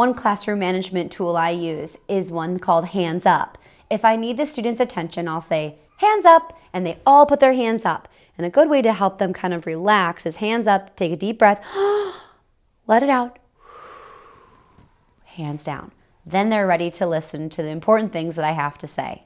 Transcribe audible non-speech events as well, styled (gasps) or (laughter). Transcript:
One classroom management tool I use is one called Hands Up. If I need the student's attention, I'll say, hands up, and they all put their hands up. And a good way to help them kind of relax is hands up, take a deep breath, (gasps) let it out, hands down. Then they're ready to listen to the important things that I have to say.